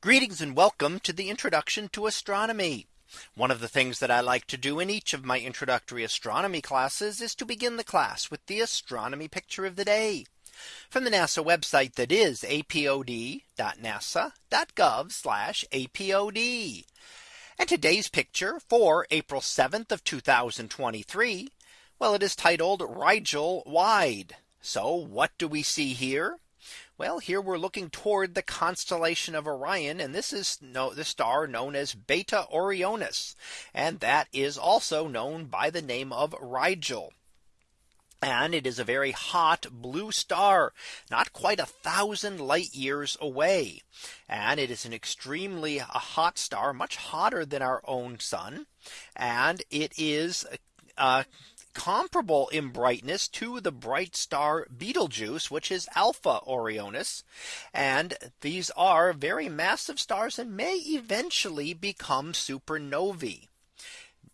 Greetings and welcome to the introduction to astronomy. One of the things that I like to do in each of my introductory astronomy classes is to begin the class with the astronomy picture of the day from the NASA website that is apod.nasa.gov apod. And today's picture for April 7th of 2023. Well, it is titled Rigel Wide. So what do we see here? Well, here we're looking toward the constellation of Orion. And this is no the star known as Beta Orionis. And that is also known by the name of Rigel. And it is a very hot blue star, not quite a thousand light years away. And it is an extremely hot star, much hotter than our own sun. And it is uh, comparable in brightness to the bright star Betelgeuse, which is Alpha Orionis. And these are very massive stars and may eventually become supernovae.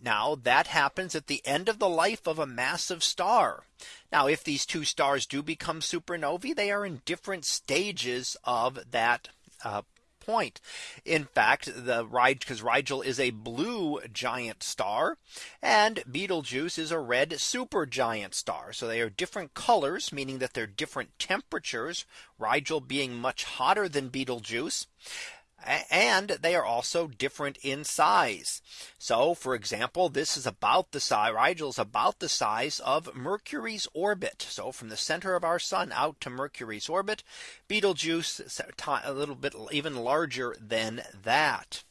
Now that happens at the end of the life of a massive star. Now if these two stars do become supernovae, they are in different stages of that uh, point. In fact, the ride because Rigel is a blue giant star and Betelgeuse is a red supergiant star. So they are different colors, meaning that they're different temperatures, Rigel being much hotter than Betelgeuse and they are also different in size. So for example, this is about the size Rigel is about the size of Mercury's orbit. So from the center of our sun out to Mercury's orbit, Betelgeuse is a little bit even larger than that.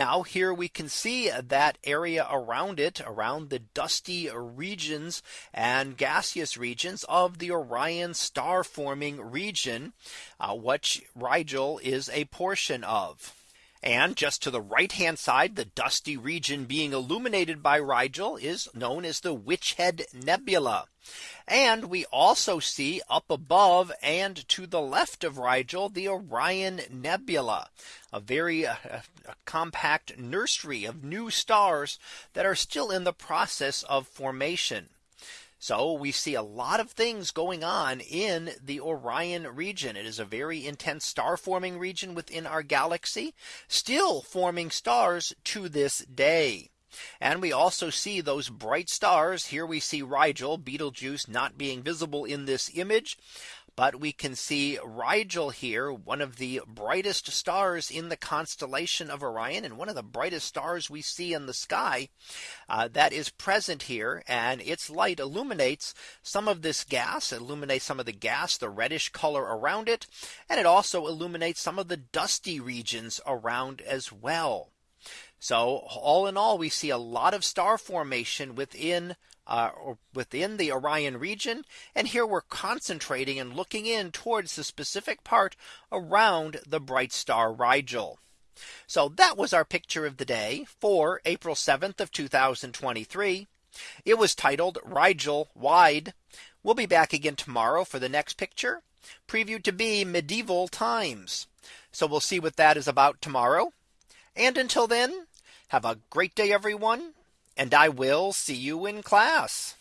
Now here we can see that area around it around the dusty regions and gaseous regions of the Orion star forming region, uh, which Rigel is a portion of. And just to the right hand side, the dusty region being illuminated by Rigel is known as the Witch Head Nebula. And we also see up above and to the left of Rigel, the Orion Nebula, a very uh, a compact nursery of new stars that are still in the process of formation. So we see a lot of things going on in the Orion region. It is a very intense star forming region within our galaxy, still forming stars to this day. And we also see those bright stars. Here we see Rigel, Betelgeuse not being visible in this image. But we can see Rigel here, one of the brightest stars in the constellation of Orion and one of the brightest stars we see in the sky uh, that is present here. And its light illuminates some of this gas, illuminates some of the gas, the reddish color around it. And it also illuminates some of the dusty regions around as well. So all in all, we see a lot of star formation within uh, within the Orion region. And here we're concentrating and looking in towards the specific part around the bright star Rigel. So that was our picture of the day for April 7th of 2023. It was titled Rigel Wide. We'll be back again tomorrow for the next picture previewed to be medieval times. So we'll see what that is about tomorrow. And until then, have a great day, everyone. And I will see you in class.